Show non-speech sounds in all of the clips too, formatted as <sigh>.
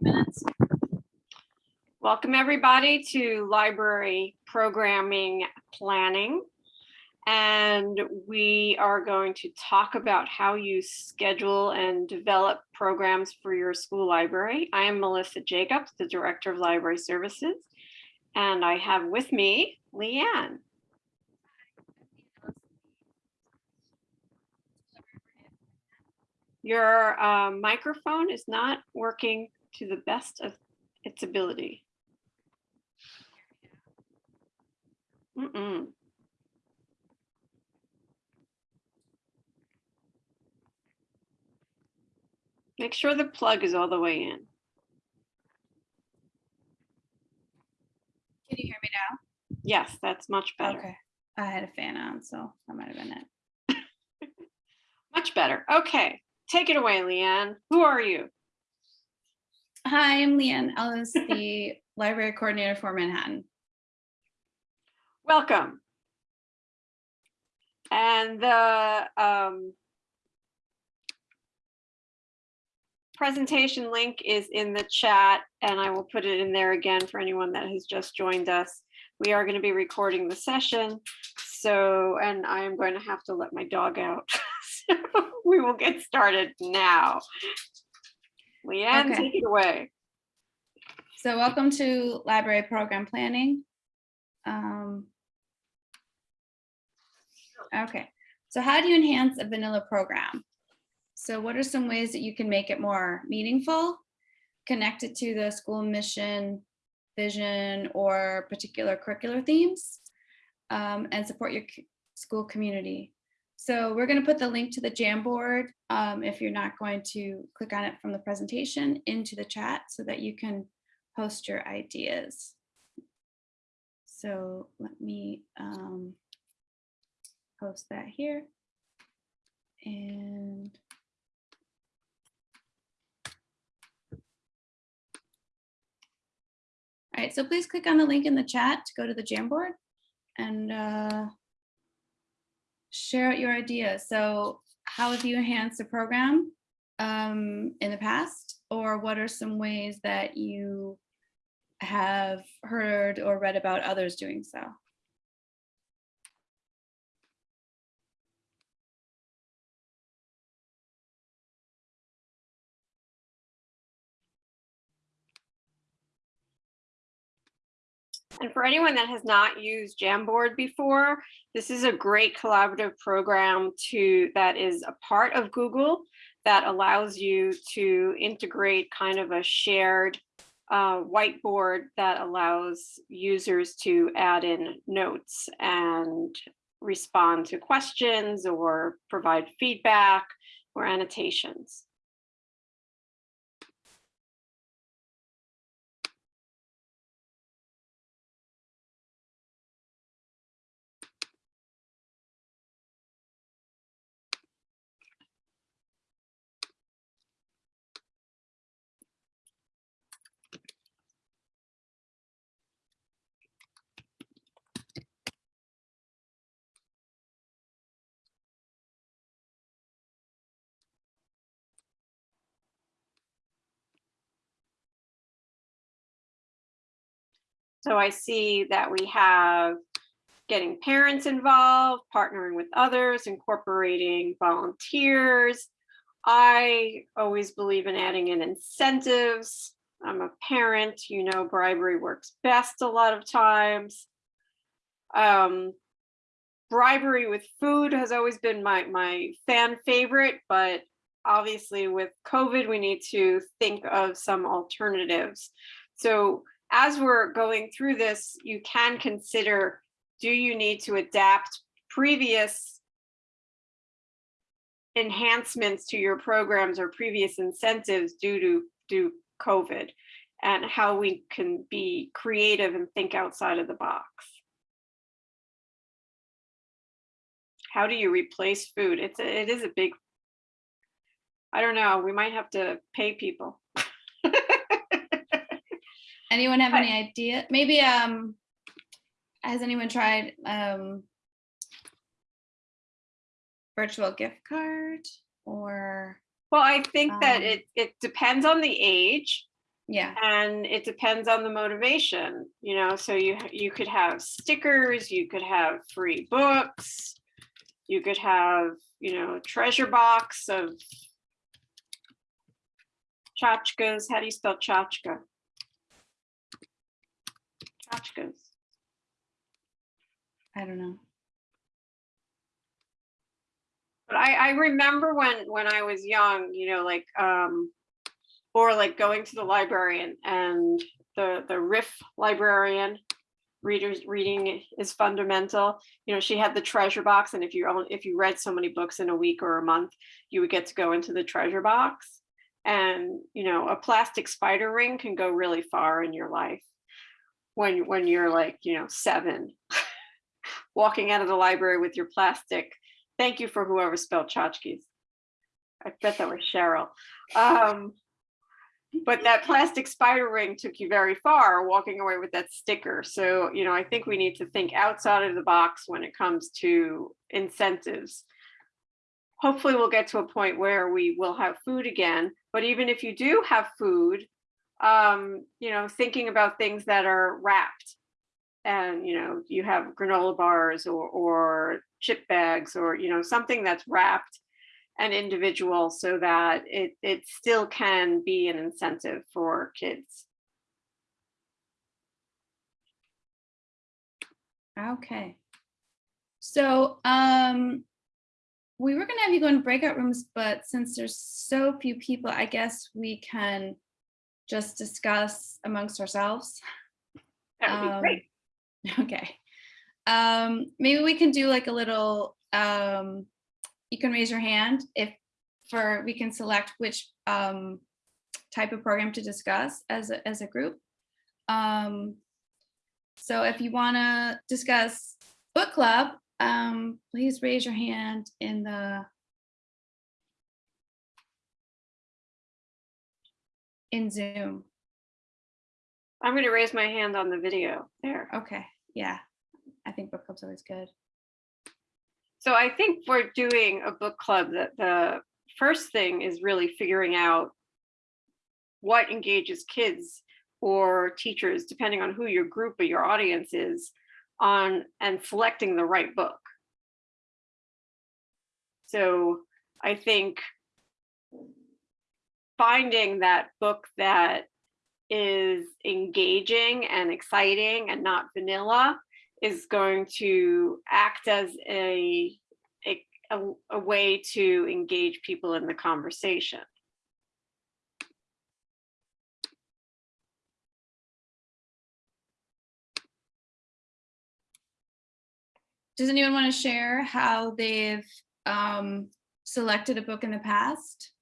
minutes. Welcome, everybody, to library programming planning. And we are going to talk about how you schedule and develop programs for your school library. I am Melissa Jacobs, the Director of Library Services. And I have with me Leanne. Your uh, microphone is not working to the best of its ability. Mm-mm. Make sure the plug is all the way in. Can you hear me now? Yes, that's much better. Okay. I had a fan on, so that might have been it. <laughs> Much better. Okay, take it away, Leanne. Who are you? Hi, I'm Leanne Ellis, the <laughs> library coordinator for Manhattan. Welcome. And the um, presentation link is in the chat and I will put it in there again for anyone that has just joined us. We are going to be recording the session. So, and I am going to have to let my dog out. <laughs> So we will get started now. Leanne, Okay. take it away. So welcome to library program planning. Um, Okay, so how do you enhance a vanilla program? So what are some ways that you can make it more meaningful, connect it to the school mission, vision, or particular curricular themes, um, and support your school community? So we're going to put the link to the Jamboard, um, if you're not going to click on it from the presentation, into the chat so that you can post your ideas. So let me um, post that here. And all right, so please click on the link in the chat to go to the Jamboard and uh, share out your ideas. So how have you enhanced the program um, in the past? Or what are some ways that you have heard or read about others doing so? And for anyone that has not used Jamboard before, this is a great collaborative program to that is a part of Google that allows you to integrate kind of a shared uh, whiteboard that allows users to add in notes and respond to questions or provide feedback or annotations. So I see that we have getting parents involved, partnering with others, incorporating volunteers. I always believe in adding in incentives. I'm a parent, you know, bribery works best a lot of times. Um, bribery with food has always been my, my fan favorite, but obviously with COVID, we need to think of some alternatives. So as we're going through this, you can consider, do you need to adapt previous enhancements to your programs or previous incentives due to, due COVID? And how we can be creative and think outside of the box. How do you replace food? It's, a- it is a big, I don't know, we might have to pay people. Anyone have any idea? Maybe, um, has anyone tried, um, virtual gift card or, Well, I think that Um, it, it depends on the age. Yeah, and it depends on the motivation, you know, so you, you could have stickers, you could have free books. You could have, you know, treasure box of tchotchkes. How do you spell tchotchke? I don't know. But I, I remember when, when I was young, you know, like, um, or like going to the library and, the, the RIF librarian, readers, reading is fundamental. You know, she had the treasure box and if you, own if you read so many books in a week or a month, you would get to go into the treasure box. And, you know, a plastic spider ring can go really far in your life. When, when you're like, you know, seven, <laughs> walking out of the library with your plastic Thank you for whoever spelled tchotchkes. I bet that was Cheryl. Um, but that plastic spider ring took you very far walking away with that sticker. So, you know, I think we need to think outside of the box when it comes to incentives. Hopefully we'll get to a point where we will have food again, but even if you do have food, um, you know, thinking about things that are wrapped and you know you have granola bars or or chip bags or you know something that's wrapped and individual so that it it still can be an incentive for kids Okay. So, um, we were gonna have you go in breakout rooms, but since there's so few people, I guess we can just discuss amongst ourselves. that would be Um, great <laughs> Okay. Um, maybe we can do like a little, um, you can raise your hand if for, we can select which, um, type of program to discuss as a, as a group. Um, so if you want to discuss book club, um, please raise your hand in the in Zoom. i'm going to raise my hand on the video there Okay, yeah. I think book club's always good. so i think for doing a book club that the first thing is really figuring out what engages kids or teachers depending on who your group or your audience is on and selecting the right book so i think finding that book that is engaging and exciting and not vanilla is going to act as a, a, a, way to engage people in the conversation. Does anyone want to share how they've um, selected a book in the past?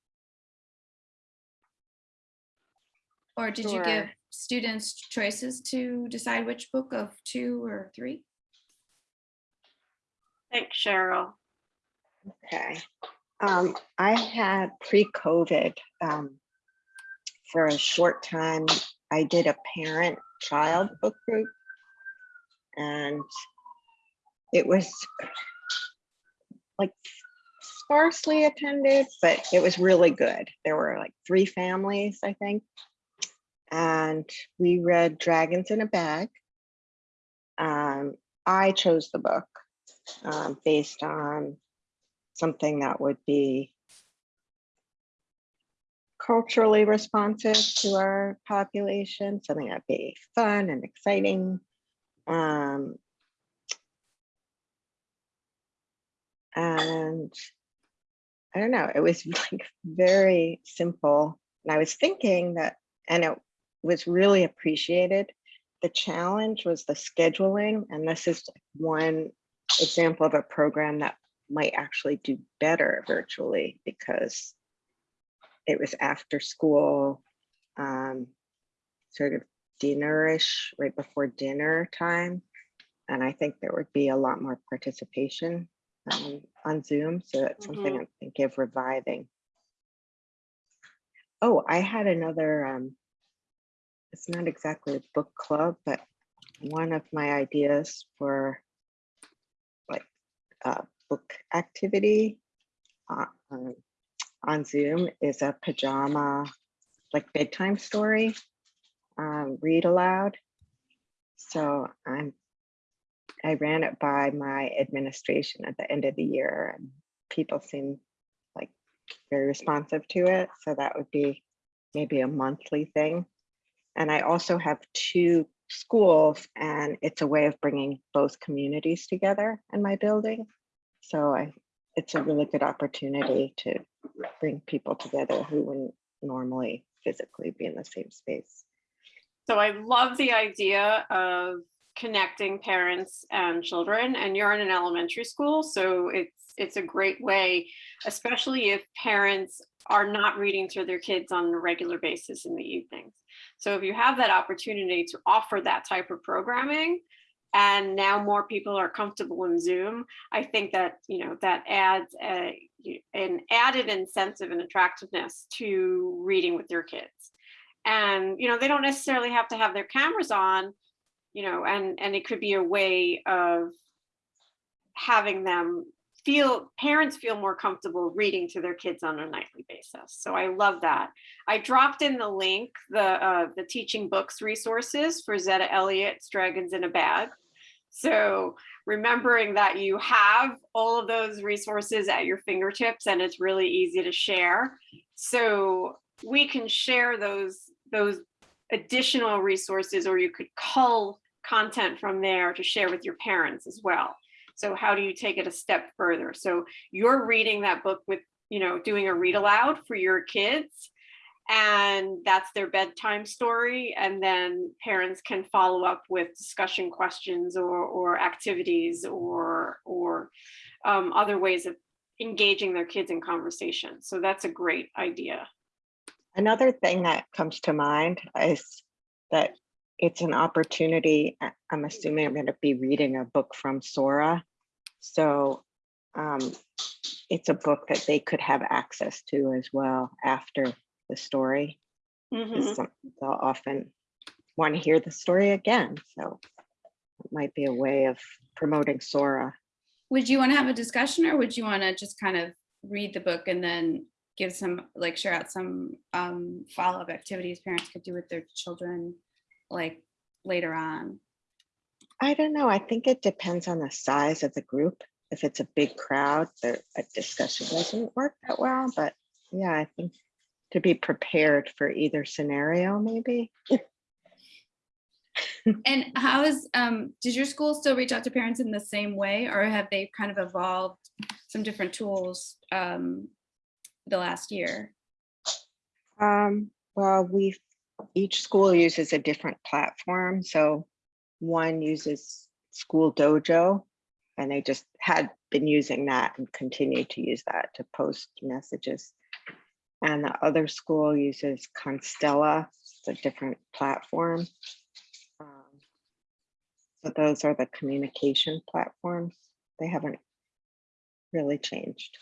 Or did you give students choices to decide which book of two or three? Thanks, Cheryl. Okay. Um, I had pre-COVID, um, for a short time, I did a parent-child book group. And it was like sparsely attended, but it was really good. There were like three families, I think. And we read Dragons in a Bag. Um, I chose the book um, based on something that would be culturally responsive to our population, something that'd be fun and exciting. Um, and I don't know, it was <laughs> like very simple. And I was thinking that, and it was really appreciated. The challenge was the scheduling, and this is one example of a program that might actually do better virtually because it was after school, um, sort of dinnerish, right before dinner time. And I think there would be a lot more participation um, on Zoom. So that's something I'm thinking of reviving. Oh, I had another, um, it's not exactly a book club, but one of my ideas for like a book activity uh, um, on Zoom is a pajama, like bedtime story. um, read aloud. So I'm, I ran it by my administration at the end of the year and people seem like very responsive to it. So that would be maybe a monthly thing. And I also have two schools and it's a way of bringing both communities together in my building. So I, it's a really good opportunity to bring people together who wouldn't normally physically be in the same space. So I love the idea of connecting parents and children and you're in an elementary school. So it's it's a great way, especially if parents are not reading to their kids on a regular basis in the evenings. So if you have that opportunity to offer that type of programming, and now more people are comfortable in Zoom, I think that, you know, that adds a, an added incentive and attractiveness to reading with your kids. And, you know, they don't necessarily have to have their cameras on, you know, and, and it could be a way of having them feel, parents feel more comfortable reading to their kids on a nightly basis. So I love that. I dropped in the link, the, uh, the teaching books resources for Zetta Elliott's Dragons in a Bag. So remembering that you have all of those resources at your fingertips and it's really easy to share. So we can share those, those additional resources or you could cull content from there to share with your parents as well. So how do you take it a step further? So you're reading that book with, you know, doing a read aloud for your kids and that's their bedtime story. And then parents can follow up with discussion questions or, or activities or, or um, other ways of engaging their kids in conversation. So that's a great idea. Another thing that comes to mind is that it's an opportunity. I'm assuming I'm going to be reading a book from Sora. So um, it's a book that they could have access to as well after the story. Mhm. some- They'll often want to hear the story again. So it might be a way of promoting Sora. Would you want to have a discussion or would you want to just kind of read the book and then give some, like share out some um, follow-up activities parents could do with their children, like later on? I don't know. I think it depends on the size of the group. If it's a big crowd, the a discussion doesn't work that well, but yeah, I think to be prepared for either scenario, maybe. <laughs> And how is, um, does your school still reach out to parents in the same way or have they kind of evolved some different tools um, the last year? Um, well, we, each school uses a different platform. So one uses School Dojo and they just had been using that and continue to use that to post messages. And the other school uses Konstella, it's a different platform. Um, So those are the communication platforms. They haven't really changed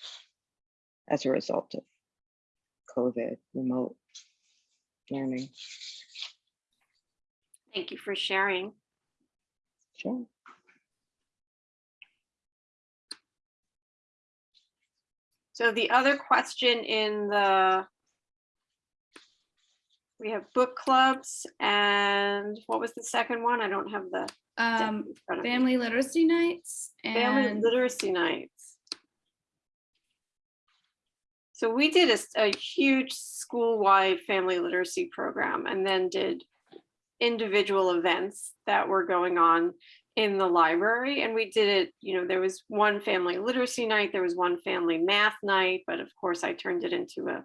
as a result of COVID, remote learning. Thank you for sharing. Sure. So the other question in the we have book clubs and what was the second one? I don't have the Um, in me. family literacy nights Family literacy nights. So we did a huge school-wide family literacy program and then did individual events that were going on in the library. And we did it, you know, there was one family literacy night, there was one family math night, but of course I turned it into a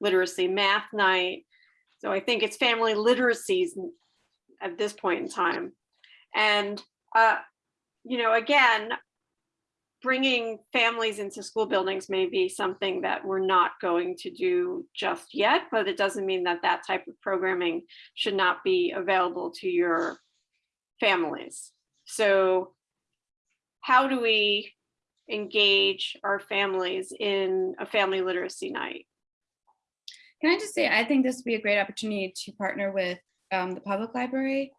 literacy math night. So I think it's family literacies at this point in time. And, uh, you know, again, bringing families into school buildings may be something that we're not going to do just yet, but it doesn't mean that that type of programming should not be available to your families. So how do we engage our families in a family literacy night? Can I just say, I think this would be a great opportunity to partner with um, the public library.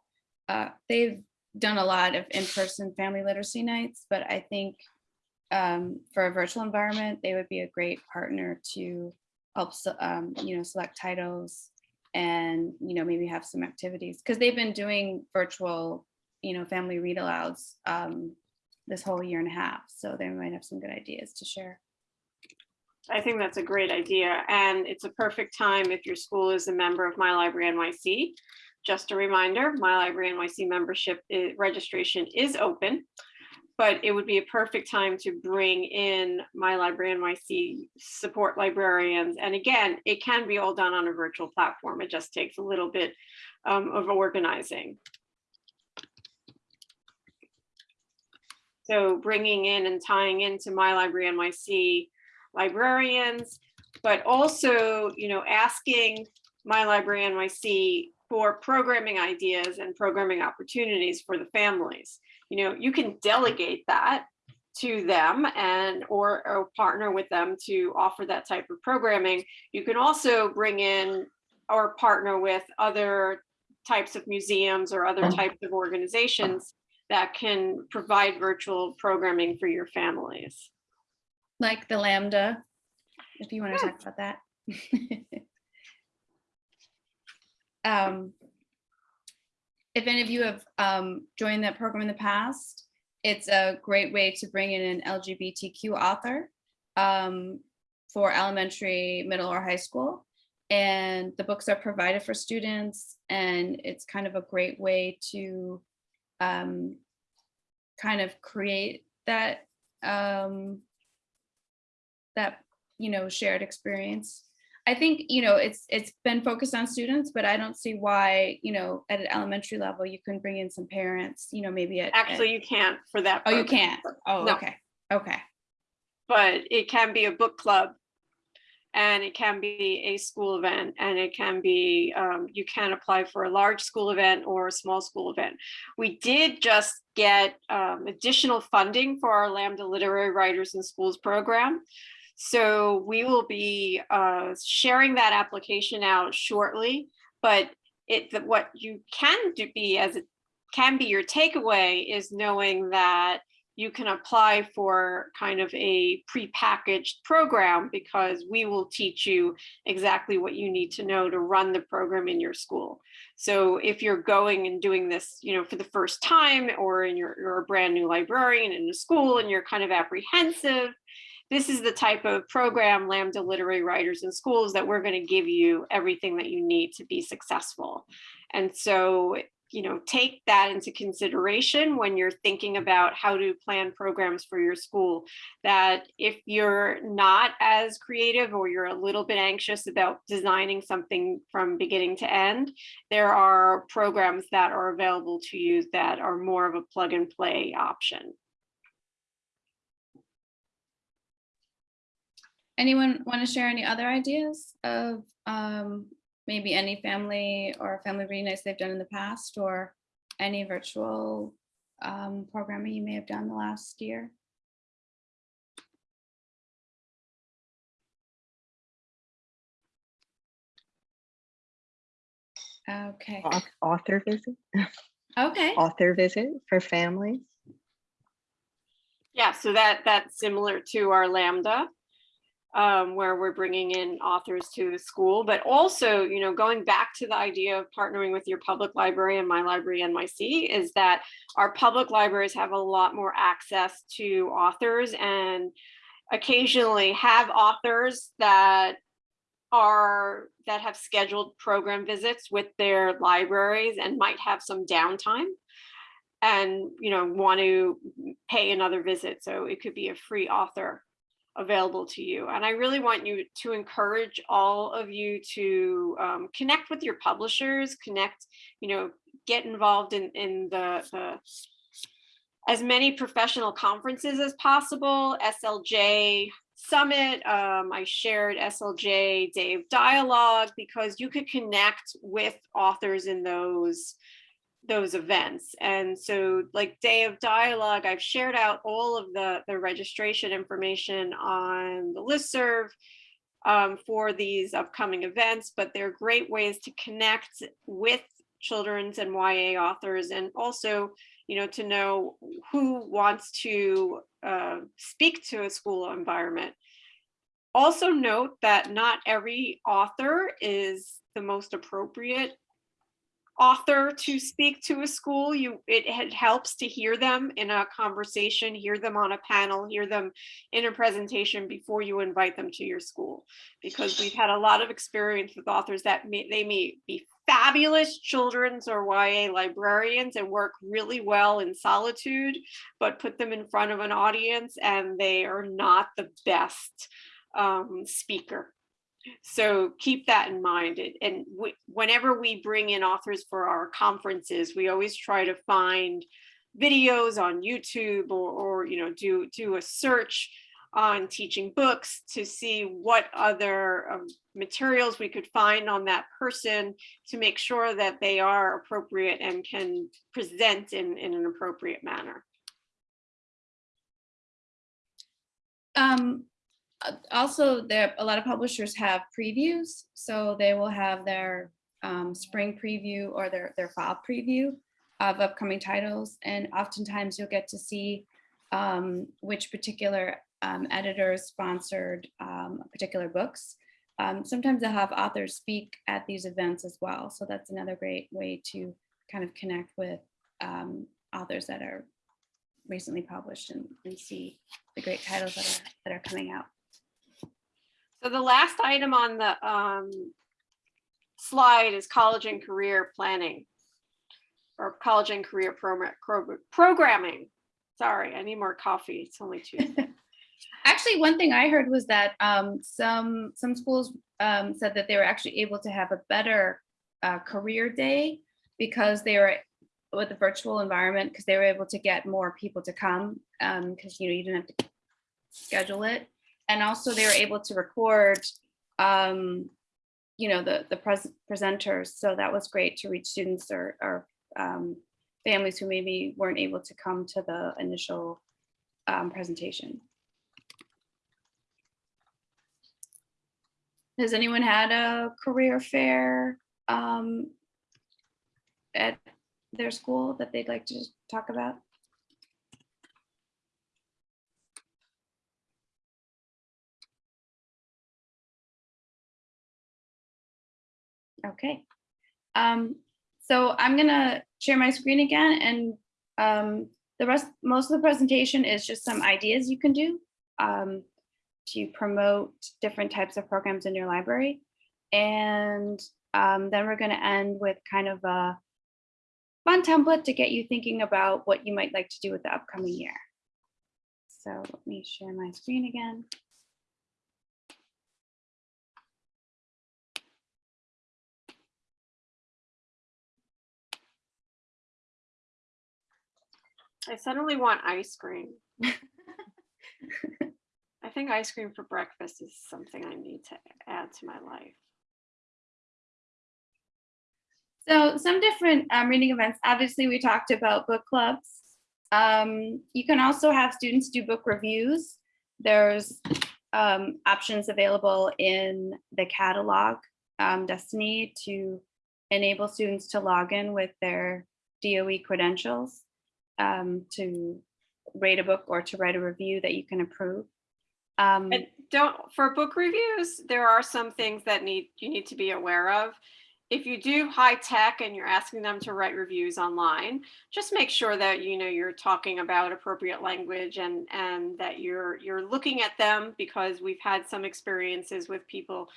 Uh, They've done a lot of in-person family literacy nights, but I think um, for a virtual environment, they would be a great partner to help, um, you know, select titles and, you know, maybe have some activities, because they've been doing virtual, you know, family read alouds um, this whole year and a half, so they might have some good ideas to share. I think that's a great idea, and it's a perfect time if your school is a member of My Library NYC. Just a reminder, My Library NYC membership i- registration is open, but it would be a perfect time to bring in My Library NYC support librarians. And again, it can be all done on a virtual platform. It just takes a little bit um, of organizing. So bringing in and tying into My Library NYC librarians, but also, you know, asking My Library NYC for programming ideas and programming opportunities for the families. You know, you can delegate that to them and or, or partner with them to offer that type of programming. You can also bring in or partner with other types of museums or other types of organizations that can provide virtual programming for your families. Like the Lambda, if you want to Yeah. talk about that. <laughs> Um, If any of you have um, joined that program in the past, it's a great way to bring in an LGBTQ author um, for elementary, middle, or high school. And the books are provided for students, and it's kind of a great way to um, kind of create that um, that you know shared experience i think you know it's it's been focused on students but i don't see why you know at an elementary level you couldn't bring in some parents you know maybe at Actually, you can't for that. oh you program, can't oh No. okay okay But it can be a book club. And it can be a school event and it can be, um, you can apply for a large school event or a small school event. We did just get um, additional funding for our Lambda Literary Writers in Schools program. So we will be uh, sharing that application out shortly, but it, what you can do be as it can be your takeaway is knowing that you can apply for kind of a prepackaged program because we will teach you exactly what you need to know to run the program in your school. So if you're going and doing this, you know, for the first time or in your, you're a brand new librarian in the school and you're kind of apprehensive, this is the type of program Lambda Literary Writers in Schools that we're going to give you everything that you need to be successful. And so you know, take that into consideration when you're thinking about how to plan programs for your school. That if you're not as creative or you're a little bit anxious about designing something from beginning to end, there are programs that are available to you that are more of a plug and play option. Anyone want to share any other ideas of um, maybe any family or family reading nights they've done in the past or any virtual um, programming you may have done the last year? Okay. Author visit, <laughs> okay. Author visit for families. Yeah, so that that's similar to our Lambda, um, where we're bringing in authors to the school, but also, you know, going back to the idea of partnering with your public library and My Library NYC is that our public libraries have a lot more access to authors and occasionally have authors that are that have scheduled program visits with their libraries and might have some downtime and you know want to pay another visit. So it could be a free author available to you and i really want you to encourage all of you to um, connect with your publishers connect you know get involved in in the, the as many professional conferences as possible slj summit um, i shared slj day of dialogue because you could connect with authors in those those events. And so like day of dialogue, I've shared out all of the, the registration information on the listserv um, for these upcoming events, but they're great ways to connect with children's and YA authors and also, you know, to know who wants to uh, speak to a school environment. Also note that not every author is the most appropriate author to speak to a school. You, it, it helps to hear them in a conversation, hear them on a panel, hear them in a presentation before you invite them to your school. Because we've had a lot of experience with authors that may, they may be fabulous children's or YA librarians and work really well in solitude, but put them in front of an audience and they are not the best um, speaker. So keep that in mind. And whenever we bring in authors for our conferences, we always try to find videos on YouTube or, or you know, do, do a search on teaching books to see what other um, materials we could find on that person to make sure that they are appropriate and can present in, in an appropriate manner. Um, also, there, a lot of publishers have previews, so they will have their um, spring preview or their, their fall preview of upcoming titles. And oftentimes you'll get to see um, which particular um, editors sponsored um, particular books. Um, sometimes they'll have authors speak at these events as well. So that's another great way to kind of connect with um, authors that are recently published and, and see the great titles that are, that are coming out. So the last item on the um, slide is college and career planning or college and career program, programming. Sorry, I need more coffee. It's only Tuesday. <laughs> Actually, one thing I heard was that um, some some schools um, said that they were actually able to have a better uh, career day because they were with the virtual environment because they were able to get more people to come because you know you didn't have to schedule it, and also they were able to record um, you know the the pres presenters. So that was great to reach students or, or um, families who maybe weren't able to come to the initial um, presentation. Has anyone had a career fair um, at their school that they'd like to talk about? Okay. Um, so I'm gonna share my screen again and um, the rest, most of the presentation is just some ideas you can do. Um, to promote different types of programs in your library. And um, then we're going to end with kind of a fun template to get you thinking about what you might like to do with the upcoming year. So let me share my screen again. I suddenly want ice cream. <laughs> I think ice cream for breakfast is something I need to add to my life. So some different um, reading events. Obviously, we talked about book clubs. Um, you can also have students do book reviews. There's um, options available in the catalog um, Destiny to enable students to log in with their DOE credentials um, to rate a book or to write a review that you can approve. Um, And don't, for book reviews, there are some things that need, you need to be aware of. If you do high tech and you're asking them to write reviews online, just make sure that you know you're talking about appropriate language and and that you're you're looking at them because we've had some experiences with people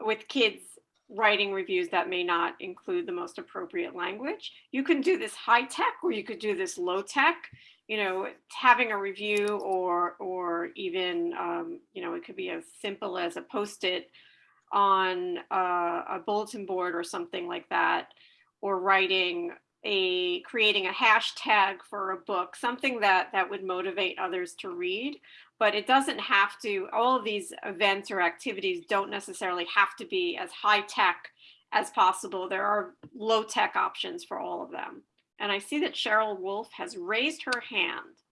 with kids writing reviews that may not include the most appropriate language. You can do this high tech or you could do this low tech you know, having a review or or even um, you know, it could be as simple as a post-it on uh, a bulletin board or something like that, or writing a creating a hashtag for a book, something that that would motivate others to read. But it doesn't have to. All of these events or activities don't necessarily have to be as high tech as possible. There are low tech options for all of them. And I see that Cheryl Wolf has raised her hand.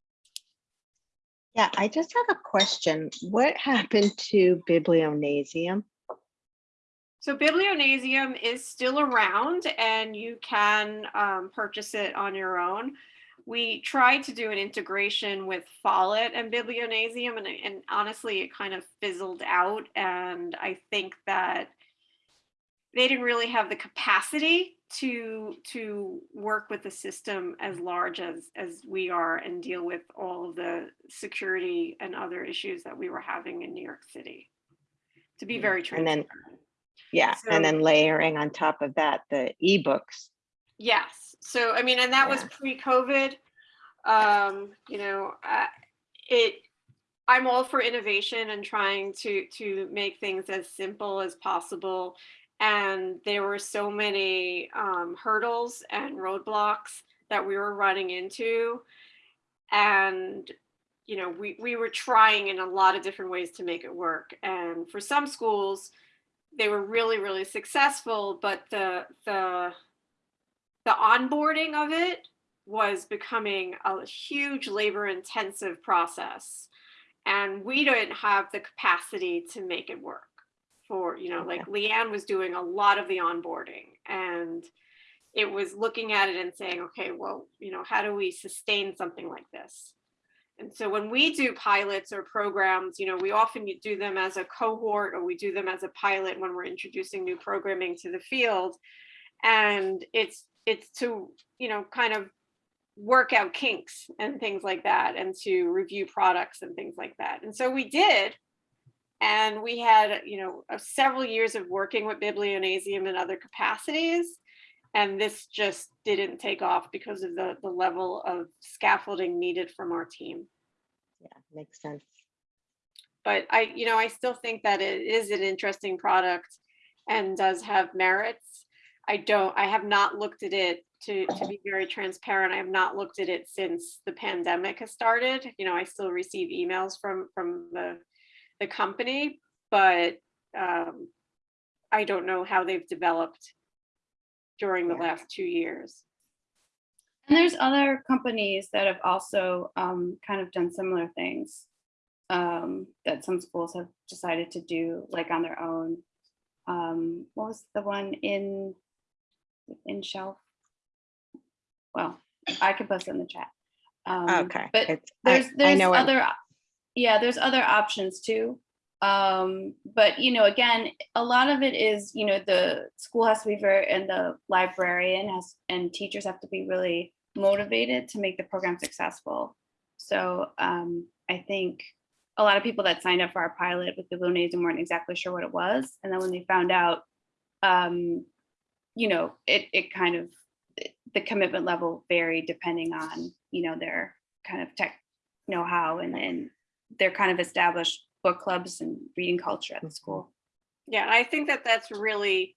Yeah, I just have a question. What happened to Biblionasium? So Biblionasium is still around and you can um, purchase it on your own. We tried to do an integration with Follett and Biblionasium and, and honestly it kind of fizzled out and I think that they didn't really have the capacity to to work with the system as large as as we are and deal with all of the security and other issues that we were having in New York City. To be very and transparent. then- Yeah, and then layering on top of that, the ebooks. Yes, so I mean, and that was pre-COVID. Um, you know, uh, it, I'm all for innovation and trying to to make things as simple as possible. And there were so many um, hurdles and roadblocks that we were running into. And, you know, we, we were trying in a lot of different ways to make it work. And for some schools, they were really, really successful, but the the the onboarding of it was becoming a huge labor intensive process. And we didn't have the capacity to make it work for you know like leanne was doing a lot of the onboarding. And it was looking at it and saying okay well you know how do we sustain something like this? And so when we do pilots or programs you know we often do them as a cohort or we do them as a pilot when we're introducing new programming to the field. And it's it's to you know kind of work out kinks and things like that and to review products and things like that and so we did and we had you know uh, several years of working with biblionasium in other capacities and this just didn't take off because of the the level of scaffolding needed from our team Yeah, makes sense. but I, you know, I still think that it is an interesting product and does have merits. I don't, I have not looked at it to, to be very transparent. I have not looked at it since the pandemic has started. You know, I still receive emails from, from the, the company, but um, I don't know how they've developed during the last two years. And there's other companies that have also um, kind of done similar things um, that some schools have decided to do like on their own. Um, what was the one in in Shelf? Well, I could post it in the chat. Um, Okay. But it's- I- there's I there's what- other yeah there's other options too um but you know again a lot of it is you know the school has to be very and the librarian has and teachers have to be really motivated to make the program successful so um i think a lot of people that signed up for our pilot with the Blue Biblionasium weren't exactly sure what it was and then when they found out um you know it it kind of the commitment level varied depending on you know their kind of tech know-how and and their kind of established book clubs and reading culture at the school. Yeah, I think that that's really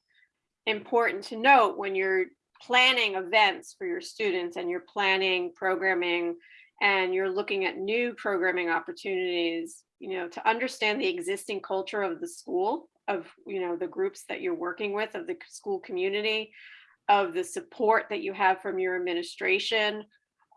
important to note when you're planning events for your students and you're planning programming and you're looking at new programming opportunities, you know, to understand the existing culture of the school, of, you know, the groups that you're working with, of the school community, of the support that you have from your administration,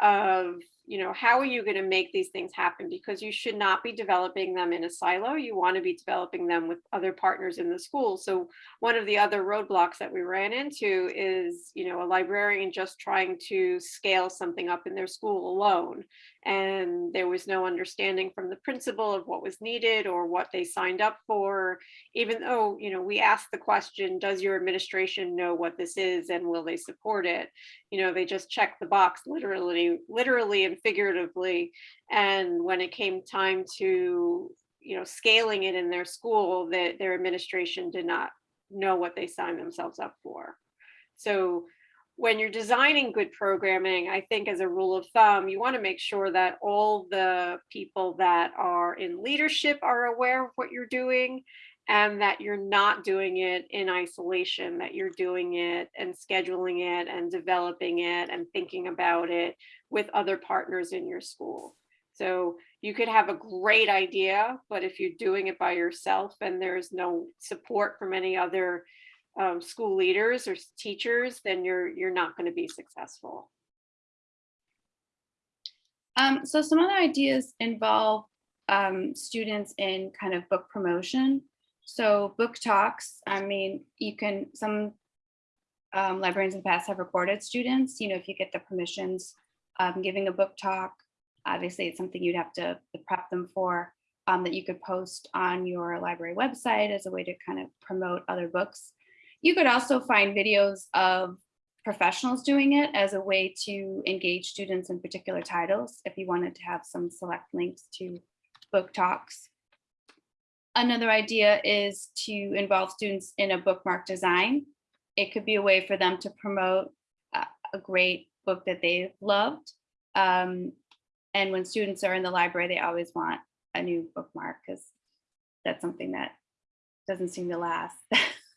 of you know how are you going to make these things happen? Because you should not be developing them in a silo you want to be developing them with other partners in the school. So one of the other roadblocks that we ran into is you know a librarian just trying to scale something up in their school alone and there was no understanding from the principal of what was needed or what they signed up for. Even though you know we asked the question does your administration know what this is and will they support it? You know they just checked the box literally literally and figuratively and when it came time to you know scaling it in their school that their administration did not know what they signed themselves up for. So when you're designing good programming i think as a rule of thumb you want to make sure that all the people that are in leadership are aware of what you're doing and that you're not doing it in isolation, that you're doing it and scheduling it and developing it and thinking about it with other partners in your school. So you could have a great idea, but if you're doing it by yourself and there's no support from any other um, school leaders or teachers, then you're you're not going to be successful. Um, so some other ideas involve um, students in kind of book promotion. So book talks, I mean, you can, some um, librarians in the past have recorded students, you know, if you get the permissions, um, giving a book talk, obviously it's something you'd have to prep them for, um, that you could post on your library website as a way to kind of promote other books. You could also find videos of professionals doing it as a way to engage students in particular titles, if you wanted to have some select links to book talks. Another idea is to involve students in a bookmark design. It could be a way for them to promote a, great book that they loved. Um, and when students are in the library, they always want a new bookmark because that's something that doesn't seem to last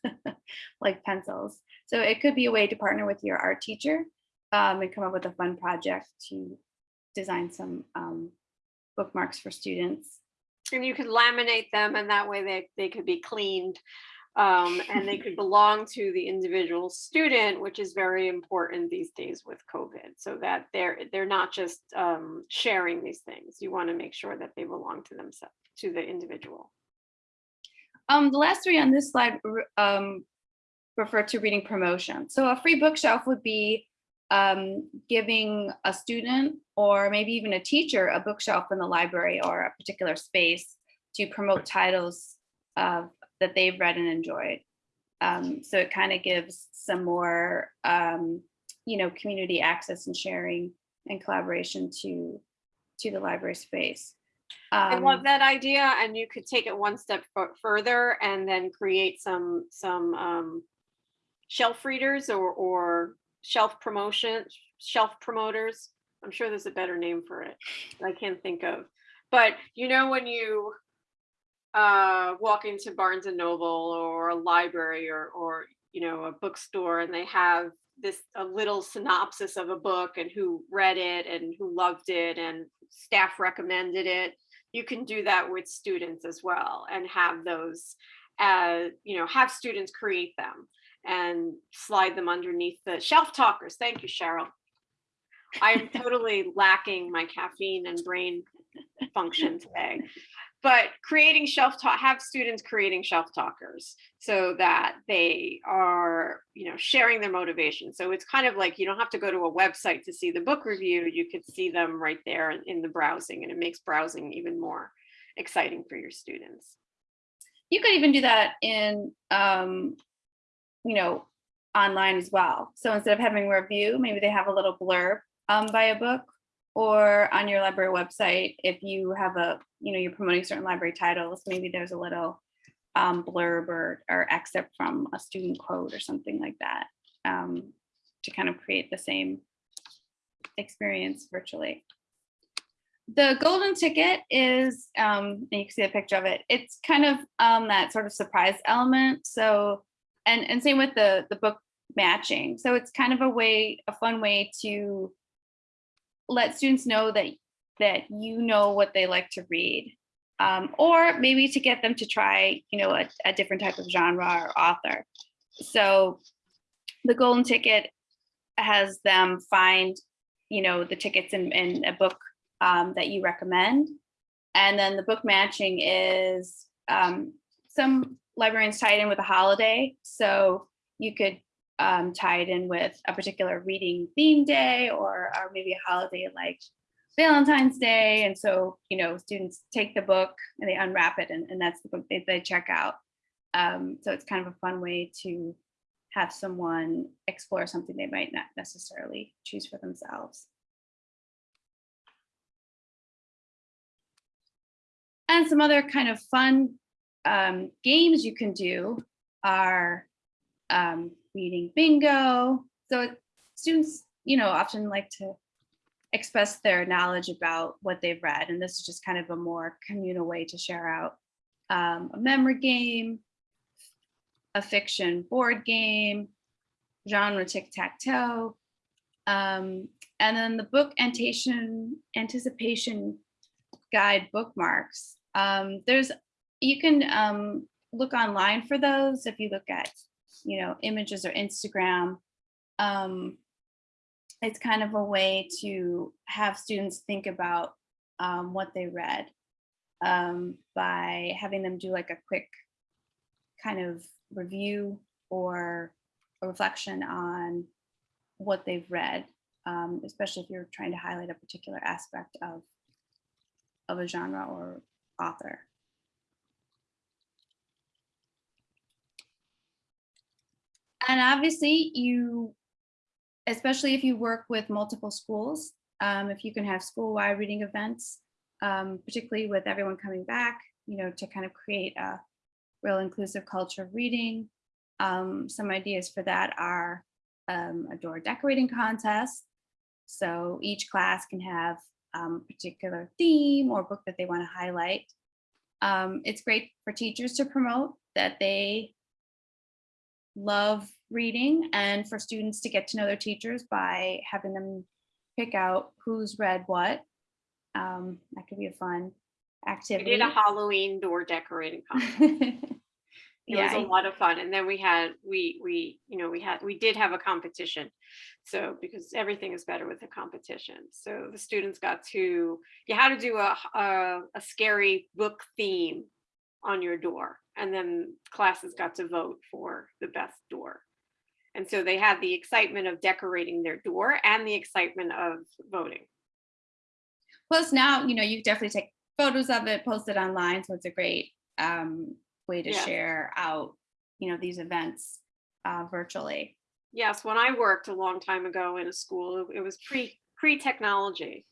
<laughs> like pencils. So it could be a way to partner with your art teacher um, and come up with a fun project to design some um, bookmarks for students. And you could laminate them and that way they, they could be cleaned. Um, and they could belong to the individual student, which is very important these days with COVID. So that they're, they're not just um, sharing these things. You want to make sure that they belong to themselves, to the individual. Um, the last three on this slide um, refer to reading promotion. So a free bookshelf would be um, giving a student or maybe even a teacher a bookshelf in the library or a particular space to promote titles of that they've read and enjoyed. Um, so it kind of gives some more, um, you know, community access and sharing and collaboration to to the library space. I love Um, that idea and you could take it one step further and then create some, some um, shelf readers or, or shelf promotion, shelf promoters. I'm sure there's a better name for it. I can't think of. But you know, when you uh, walk into Barnes and Noble or a library or, or, you know, a bookstore and they have this, a little synopsis of a book and who read it and who loved it and staff recommended it. You can do that with students as well and have those, uh, you know, have students create them and slide them underneath the shelf talkers. Thank you, Cheryl. I'm totally lacking my caffeine and brain function <laughs> today. But creating shelf talk, have students creating shelf talkers so that they are, you know, sharing their motivation. So it's kind of like you don't have to go to a website to see the book review. You could see them right there in- the browsing and it makes browsing even more exciting for your students. you could even do that in um you know online as well so instead of having a review maybe they have a little blurb um by a book or on your library website if you have a you know you're promoting certain library titles maybe there's a little um blurb or or excerpt from a student quote or something like that um to kind of create the same experience virtually the golden ticket is, um, you can see a picture of it. It's kind of um, that sort of surprise element. So, and and same with the the book matching. So it's kind of a way, a fun way to let students know that that you know what they like to read, um, or maybe to get them to try, you know, a, a different type of genre or author. So, the golden ticket has them find, you know, the tickets in, in a book um, that you recommend. And then the book matching is um, some librarians tie it in with a holiday. So you could um, tie it in with a particular reading theme day or, or maybe a holiday like Valentine's Day. And so, you know, students take the book and they unwrap it and, and that's the book they, they check out. Um, so it's kind of a fun way to have someone explore something they might not necessarily choose for themselves. And some other kind of fun um, games you can do are um, reading bingo. So students, you know, often like to express their knowledge about what they've read. And this is just kind of a more communal way to share out um, a memory game, a fiction board game, genre tic-tac-toe. Um, and then the book anticipation, anticipation guide bookmarks. Um, there's, you can um, look online for those if you look at, you know, images or Instagram. Um, it's kind of a way to have students think about um, what they read um, by having them do like a quick kind of review or a reflection on what they've read, um, especially if you're trying to highlight a particular aspect of of a genre or author. And obviously you, especially if you work with multiple schools, um, if you can have school-wide reading events, um, particularly with everyone coming back, you know, to kind of create a real inclusive culture of reading. Um, some ideas for that are um, a door decorating contest. So each class can have um, a particular theme or book that they want to highlight. Um, it's great for teachers to promote that they love reading and for students to get to know their teachers by having them pick out who's read what. Um, that could be a fun activity. We did a Halloween door decorating <laughs> contest. <laughs> It was a lot of fun. And then we had, we, we, you know, we had, we did have a competition. So because everything is better with a competition. So the students got to, you had to do a, a, a scary book theme on your door. And then classes got to vote for the best door. And so they had the excitement of decorating their door and the excitement of voting. Plus now, you know, you definitely take photos of it, post it online. So it's a great um, way to Yeah. share out, you know, these events uh, virtually. Yes, when I worked a long time ago in a school, it- was pre, pre-technology.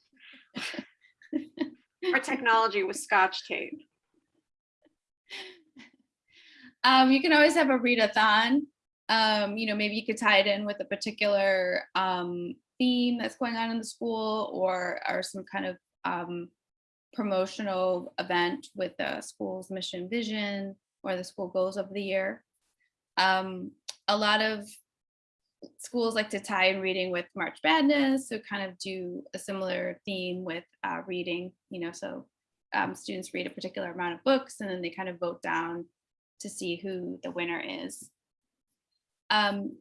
Our technology was scotch tape. <laughs> Um, you can always have a readathon. Um, you know, maybe you could tie it in with a particular um, theme that's going on in the school or or some kind of um, promotional event with the school's mission vision or the school goals of the year. Um, a lot of schools like to tie in reading with March Madness, so kind of do a similar theme with uh, reading, you know, so um, students read a particular amount of books and then they kind of vote down to see who the winner is. Um,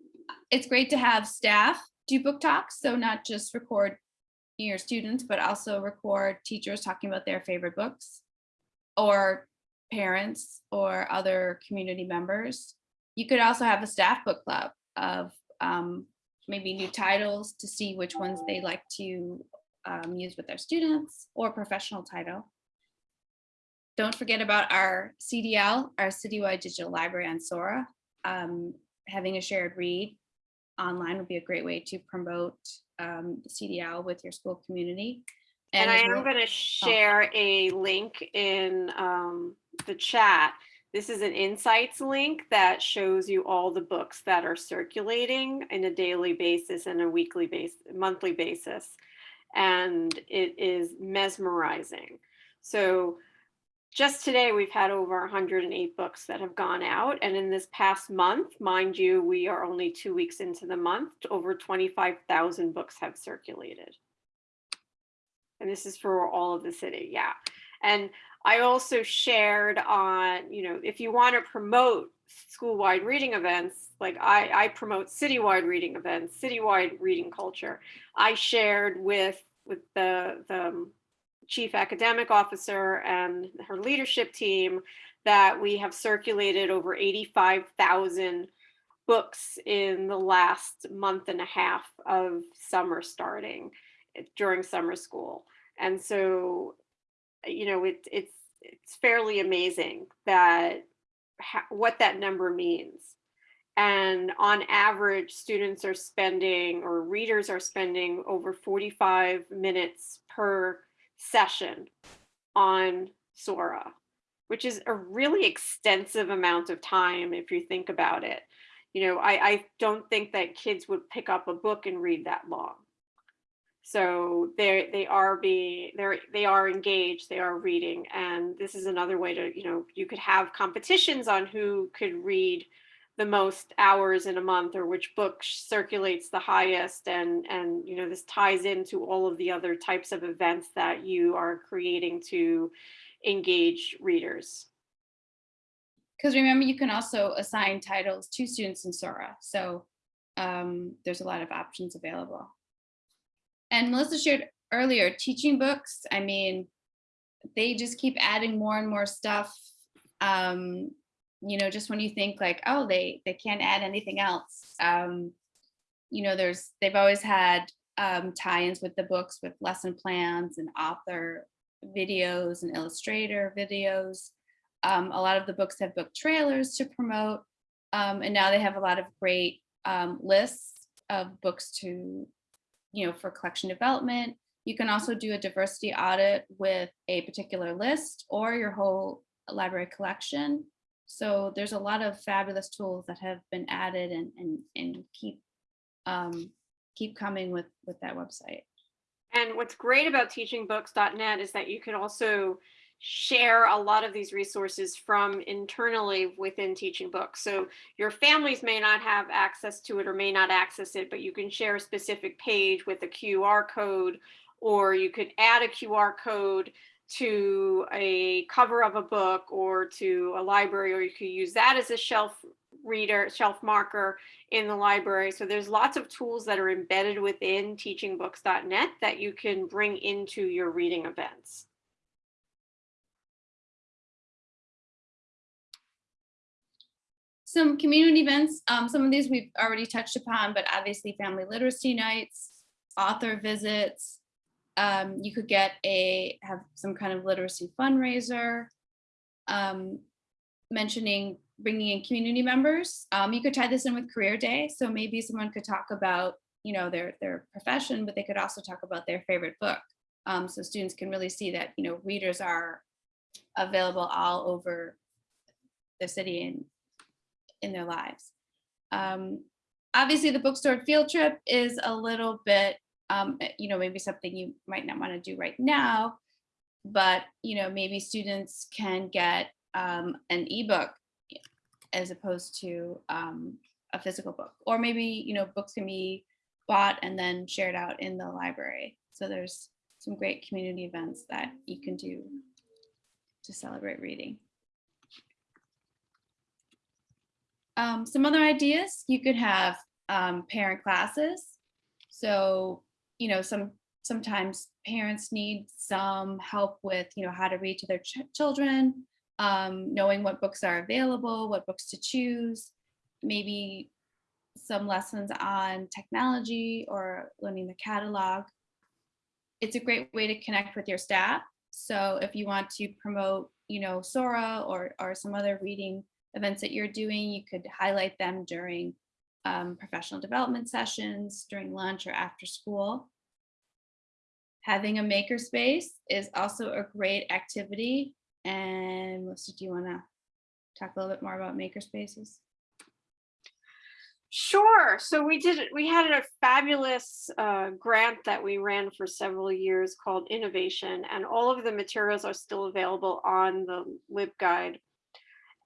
it's great to have staff do book talks, so not just record your students, but also record teachers talking about their favorite books or parents or other community members. You could also have a staff book club of um, maybe new titles to see which ones they like to um, use with their students or professional title. Don't forget about our CDL, our Citywide Digital Library on Sora. Um, having a shared read online would be a great way to promote um, the CDL with your school community. And I am going to share a link in um, the chat. This is an insights link that shows you all the books that are circulating in a daily basis and a weekly basis, monthly basis. And it is mesmerizing. So just today, we've had over 108 books that have gone out. And in this past month, mind you, we are only two weeks into the month, over 25,000 books have circulated. And this is for all of the city, yeah. And I also shared on, you know, if you want to promote school-wide reading events, like I, I promote citywide reading events, citywide reading culture. I shared with with the the chief academic officer and her leadership team that we have circulated over 85,000 books in the last month and a half of summer starting during summer school. And so, you know, it, it's it's fairly amazing that what that number means. And on average, students are spending or readers are spending over 45 minutes per session on Sora, which is a really extensive amount of time if you think about it. You know, I, I don't think that kids would pick up a book and read that long. So they they are being they're they are engaged, they are reading, and this is another way to you know you could have competitions on who could read the most hours in a month or which book circulates the highest and and you know this ties into all of the other types of events that you are creating to engage readers. Because remember, you can also assign titles to students in Sora. So um, there's a lot of options available. And Melissa shared earlier, teaching books, I mean, they just keep adding more and more stuff. Um, you know, just when you think like, oh, they they can't add anything else. Um, you know, there's they've always had um, tie-ins with the books with lesson plans and author videos and illustrator videos. Um, a lot of the books have book trailers to promote. Um, and now they have a lot of great um, lists of books to, you know, for collection development. You can also do a diversity audit with a particular list or your whole library collection. So there's a lot of fabulous tools that have been added and, and, and keep, um, keep coming with, with that website. And what's great about teachingbooks.net is that you can also share a lot of these resources from internally within Teaching Books. So your families may not have access to it or may not access it, but you can share a specific page with a QR code, or you could add a QR code to a cover of a book or to a library, or you could use that as a shelf reader, shelf marker in the library. So there's lots of tools that are embedded within teachingbooks.net that you can bring into your reading events. Some community events, um, some of these we've already touched upon, but obviously family literacy nights, author visits. Um, you could get a, have some kind of literacy fundraiser. Um, mentioning bringing in community members. Um, you could tie this in with career day. So maybe someone could talk about, you know, their, their profession, but they could also talk about their favorite book. Um, so students can really see that, you know, readers are available all over the city and in their lives. Um, obviously the bookstore field trip is a little bit, um, you know, maybe something you might not want to do right now, but, you know, maybe students can get um, an ebook as opposed to um, a physical book. Or maybe, you know, books can be bought and then shared out in the library. So there's some great community events that you can do to celebrate reading. Um, some other ideas, you could have um, parent classes. So, you know, some sometimes parents need some help with, you know, how to read to their ch children, um, knowing what books are available, what books to choose, maybe some lessons on technology or learning the catalog. It's a great way to connect with your staff. So if you want to promote, you know, Sora or, or some other reading events that you're doing, you could highlight them during um, professional development sessions, during lunch or after school. Having a makerspace is also a great activity. And Melissa, do you want to talk a little bit more about makerspaces? Sure. So we did, we had a fabulous uh, grant that we ran for several years called Innovation, and all of the materials are still available on the LibGuide.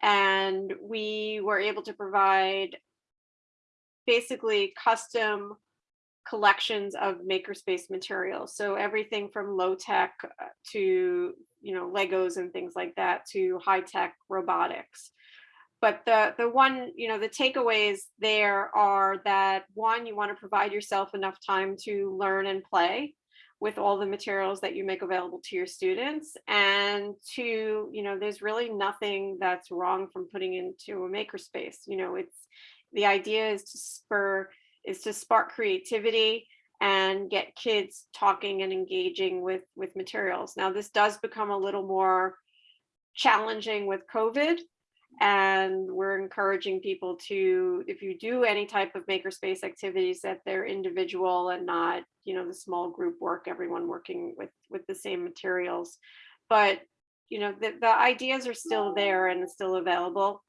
And we were able to provide basically custom collections of makerspace materials. So everything from low tech uh, to, you know, Legos and things like that to high tech robotics. But the, the one, you know, the takeaways there are that one, you want to provide yourself enough time to learn and play with all the materials that you make available to your students. And two, you know, there's really nothing that's wrong from putting into a makerspace. You know, it's the idea is to spur, is to spark creativity and get kids talking and engaging with, with materials. Now, this does become a little more challenging with COVID and we're encouraging people to if you do any type of makerspace activities that they're individual and not you know the small group work everyone working with with the same materials. But you know the, the ideas are still there and still available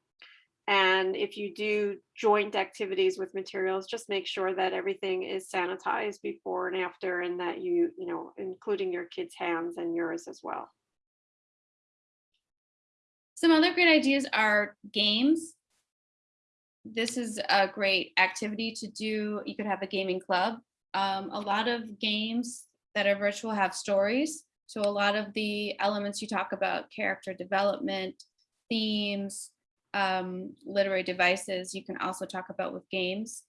and if you do joint activities with materials just make sure that everything is sanitized before and after and that you you know including your kids hands and yours as well Some other great ideas are games. This is a great activity to do. You could have a gaming club. Um, a lot of games that are virtual have stories. So a lot of the elements you talk about, character development, themes, um, literary devices, you can also talk about with games.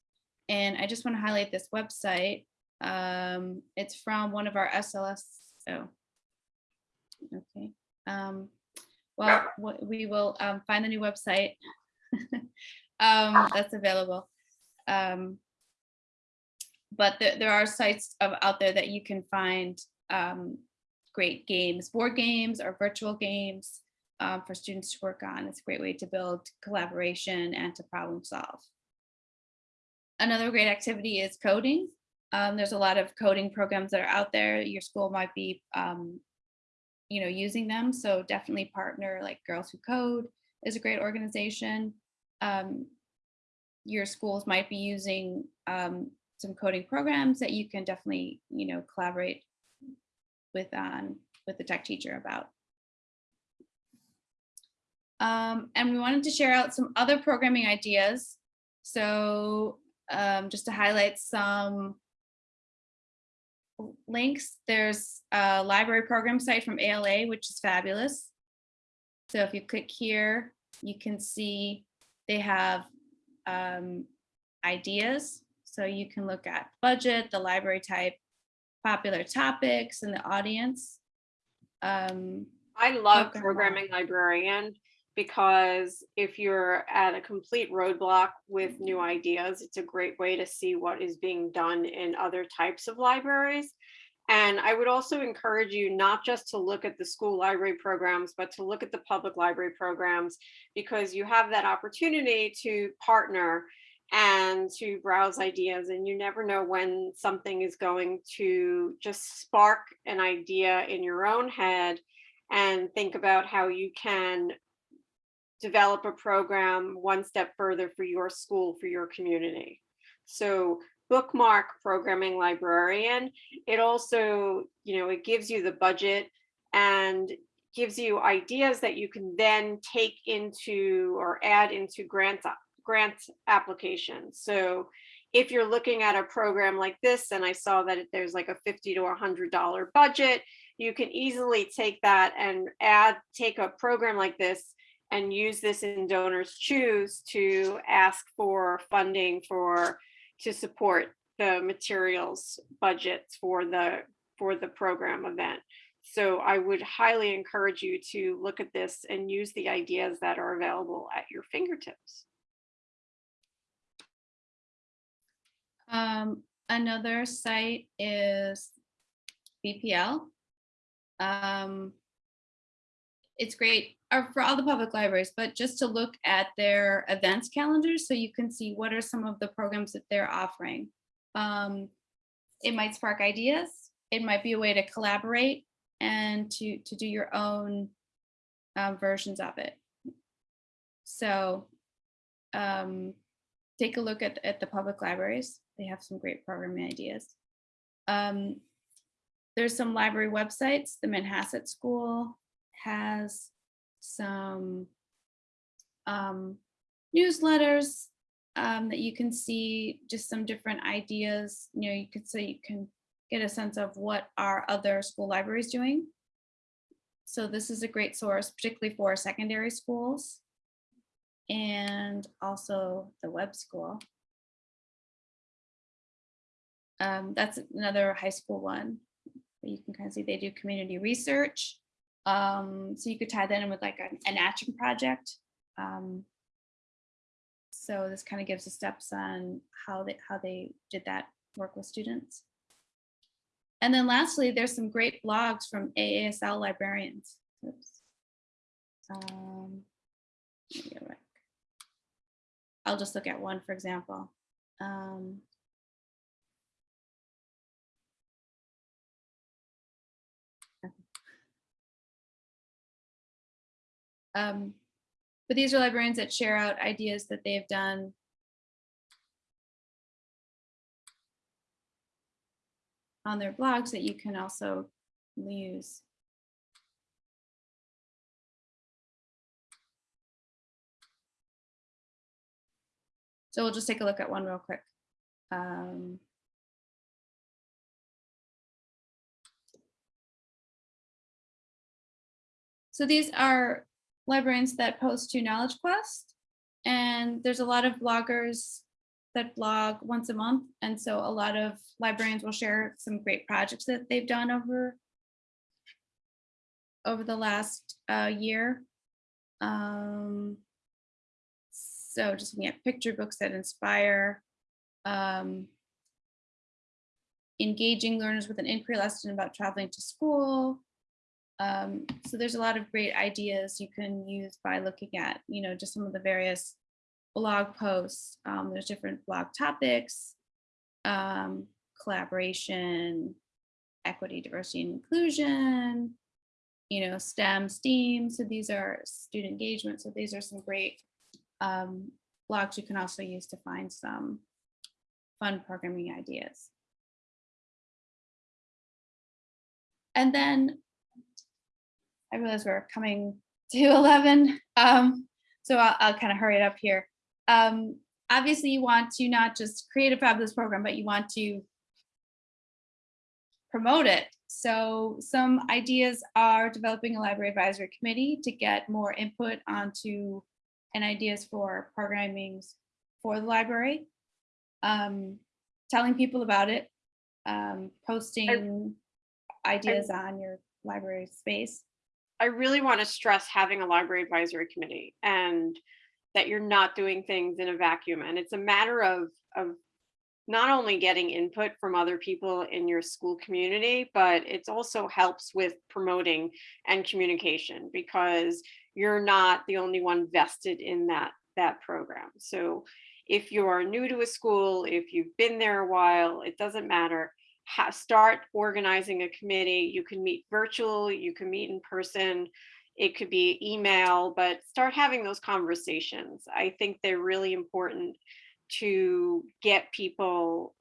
And I just want to highlight this website. Um, it's from one of our SLS. Oh, okay. Um, well, we will um, find the new website <laughs> um, that's available. Um, but there, there are sites of, out there that you can find um, great games, board games or virtual games um, for students to work on. It's a great way to build collaboration and to problem solve. another great activity is coding. Um, there's a lot of coding programs that are out there. Your school might be, um, you know, using them. So definitely partner like Girls Who Code is a great organization. Um, your schools might be using um, some coding programs that you can definitely, you know, collaborate with um, with the tech teacher about. Um, and we wanted to share out some other programming ideas. So um, just to highlight some links, there's a library program site from ALA, which is fabulous. So if you click here, you can see they have um, ideas. So you can look at budget, the library type, popular topics, and the audience. Um, I love programming librarian because if you're at a complete roadblock with new mm-hmm. ideas, it's a great way to see what is being done in other types of libraries. And I would also encourage you not just to look at the school library programs, but to look at the public library programs because you have that opportunity to partner and to browse ideas and you never know when something is going to just spark an idea in your own head and think about how you can develop a program one step further for your school, for your community. So bookmark programming librarian, it also, you know, it gives you the budget and gives you ideas that you can then take into or add into grant, grant applications. So if you're looking at a program like this, and I saw that there's like a 50 to $100 budget, you can easily take that and add, take a program like this and use this in donors choose to ask for funding for, to support the materials budgets for the, for the program event. So I would highly encourage you to look at this and use the ideas that are available at your fingertips. Um, another site is BPL. Um, it's great uh, for all the public libraries, but just to look at their events calendars so you can see what are some of the programs that they're offering. Um, it might spark ideas. It might be a way to collaborate and to, to do your own um, versions of it. So um, take a look at, at the public libraries. They have some great programming ideas. Um, there's some library websites. The Manhasset School has some um, newsletters um, that you can see just some different ideas. You know, you could so you can get a sense of what are other school libraries doing. So this is a great source, particularly for secondary schools and also the web school. Um, that's another high school one. You can kind of see they do community research. Um, so you could tie that in with like an, an action project. Um, so this kind of gives the steps on how they how they did that work with students. And then lastly, there's some great blogs from AASL librarians. Oops. Um. I'll just look at one, for example. Um, um, but these are librarians that share out ideas that they've done. on their blogs that you can also use. So we'll just take a look at one real quick. Um, so these are librarians that post to Knowledge Quest, and there's a lot of bloggers that blog once a month, and so a lot of librarians will share some great projects that they've done over over the last uh, year. Um, so just looking at picture books that inspire, um, engaging learners with an inquiry lesson about traveling to school. Um, so there's a lot of great ideas you can use by looking at, you know, just some of the various blog posts. Um, there's different blog topics, um, collaboration, equity, diversity, and inclusion, you know, STEM, STEAM. So these are student engagement. So these are some great um, blogs you can also use to find some fun programming ideas. And then I realize we're coming to <laughs> 11. Um, so I'll, I'll kind of hurry it up here. Um, obviously you want to not just create a fabulous program, but you want to promote it. So some ideas are developing a library advisory committee to get more input onto and ideas for programming for the library. Um, telling people about it, um, posting ideas on your library space. I really want to stress having a library advisory committee and that you're not doing things in a vacuum. And it's a matter of, of not only getting input from other people in your school community, but it also helps with promoting and communication because you're not the only one vested in that, that program. So if you're new to a school, if you've been there a while, it doesn't matter start organizing a committee. You can meet virtual, you can meet in person, it could be email, but start having those conversations. I think they're really important to get people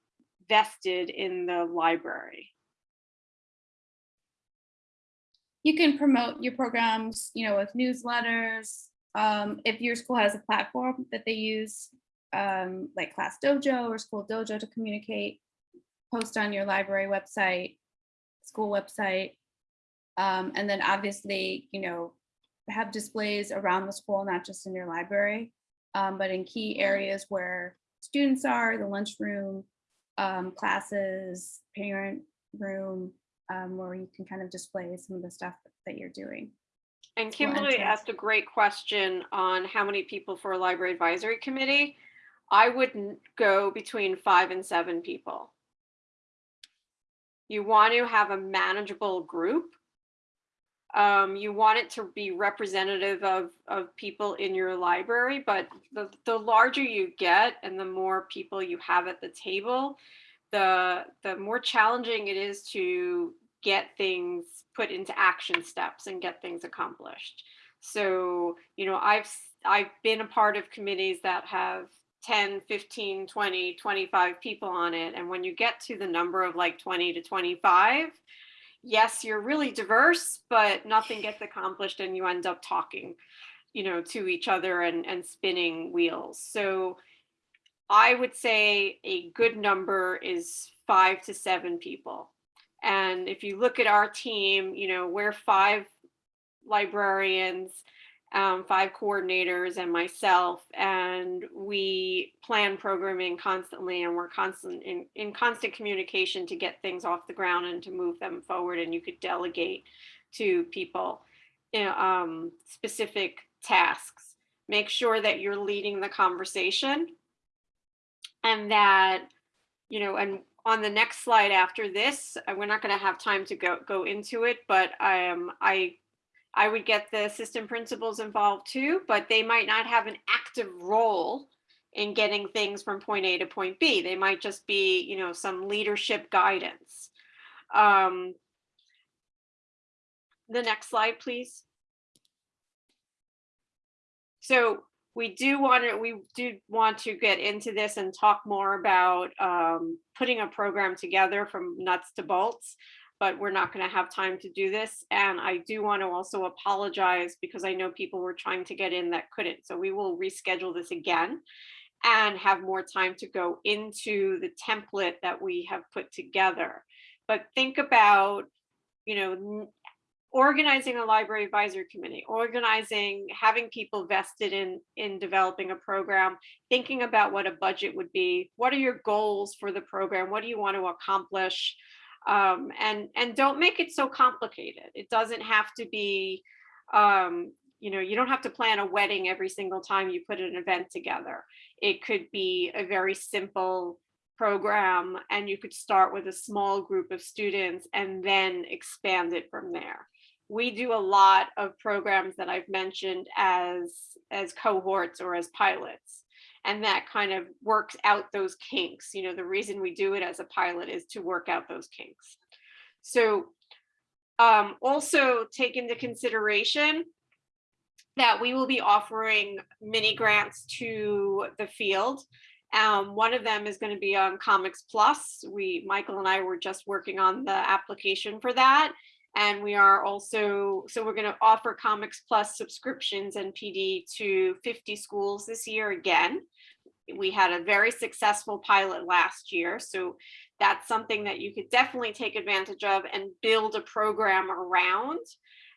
vested in the library. You can promote your programs, you know, with newsletters. Um, if your school has a platform that they use, um, like Class Dojo or School Dojo to communicate, post on your library website, school website. Um, and then obviously, you know, have displays around the school, not just in your library, um, but in key areas where students are, the lunchroom, um, classes, parent room, um, where you can kind of display some of the stuff that you're doing. And Kimberly asked a great question on how many people for a library advisory committee. I wouldn't go between five and seven people. You want to have a manageable group. Um, you want it to be representative of, of people in your library, but the, the larger you get and the more people you have at the table, the, the more challenging it is to get things put into action steps and get things accomplished. So, you know, I've, I've been a part of committees that have 10, 15, 20, 25 people on it. And when you get to the number of like 20 to 25, yes, you're really diverse, but nothing gets accomplished and you end up talking, you know, to each other and, and spinning wheels. So I would say a good number is five to seven people. And if you look at our team, you know, we're five librarians, um, five coordinators and myself, and we plan programming constantly and we're constant in, in constant communication to get things off the ground and to move them forward. And you could delegate to people um, specific tasks. Make sure that you're leading the conversation and that, you know, and on the next slide after this, uh, we're not going to have time to go go into it, but um, I I would get the system principals involved too, but they might not have an active role in getting things from point A to point B. They might just be, you know, some leadership guidance. Um, the next slide, please. So we do want to, we do want to get into this and talk more about um, putting a program together from nuts to bolts, but we're not going to have time to do this. And I do want to also apologize because I know people were trying to get in that couldn't. So we will reschedule this again and have more time to go into the template that we have put together. But think about, you know, organizing a library advisory committee, organizing, having people vested in, in developing a program, thinking about what a budget would be, what are your goals for the program, what do you want to accomplish, um, and and don't make it so complicated. It doesn't have to be, um, you know, you don't have to plan a wedding every single time you put an event together. It could be a very simple program, and you could start with a small group of students and then expand it from there we do a lot of programs that I've mentioned as as cohorts or as pilots. And that kind of works out those kinks. You know, the reason we do it as a pilot is to work out those kinks. So um, also take into consideration that we will be offering mini grants to the field. Um, one of them is going to be on Comics Plus. We, Michael and I were just working on the application for that. And we are also, so we're going to offer Comics Plus subscriptions and PD to 50 schools this year again. We had a very successful pilot last year, so that's something that you could definitely take advantage of and build a program around.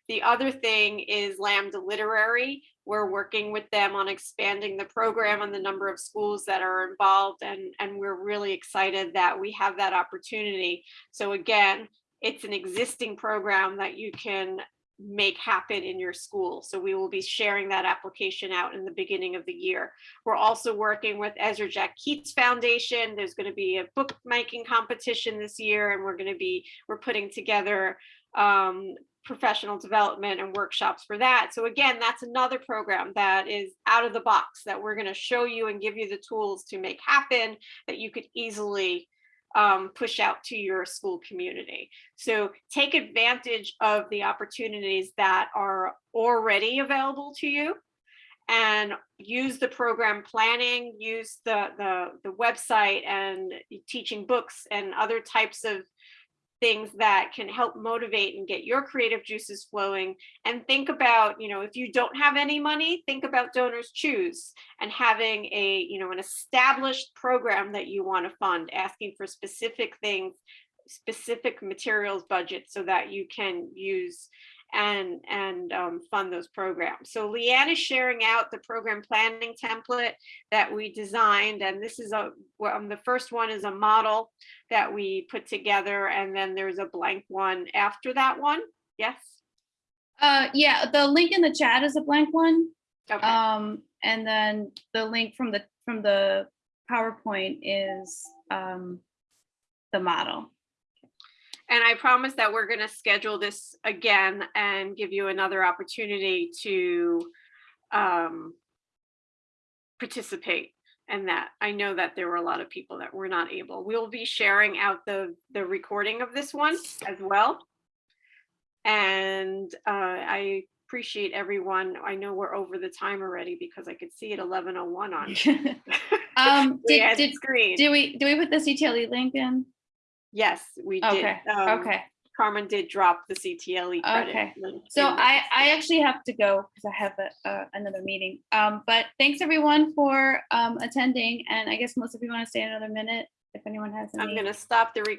The other thing is Lambda Literary. We're working with them on expanding the program and the number of schools that are involved and, and we're really excited that we have that opportunity. So again, it's an existing program that you can make happen in your school. So we will be sharing that application out in the beginning of the year. We're also working with Ezra Jack Keats Foundation. There's going to be a bookmaking competition this year and we're going to be, we're putting together um, professional development and workshops for that. So again, that's another program that is out of the box that we're going to show you and give you the tools to make happen that you could easily um, push out to your school community. So take advantage of the opportunities that are already available to you and use the program planning, use the, the, the website and teaching books and other types of things that can help motivate and get your creative juices flowing. And think about you know if you don't have any money think about donors choose and having a you know an established program that you want to fund asking for specific things specific materials budget so that you can use and and um, fund those programs. So Leanne is sharing out the program planning template that we designed, and this is a well, the first one is a model that we put together, and then there's a blank one after that one. Yes. Uh, yeah, the link in the chat is a blank one. Okay. Um, and then the link from the, from the PowerPoint is, um, the model. And I promise that we're going to schedule this again and give you another opportunity to um, participate and that. I know that there were a lot of people that were not able. We'll be sharing out the, the recording of this one as well. And uh, I appreciate everyone. I know we're over the time already because I could see it 11:01 on <laughs> <laughs> Um, did, did, screen. did we, did we put the CTLE link in? Yes, we did. Okay, Um, okay. Carmen did drop the CTLE credit. Okay. So I, I actually have to go because I have a, uh, another meeting. Um, but thanks everyone for, um, attending. And I guess most of you want to stay another minute if anyone has any. I'm going to stop the recording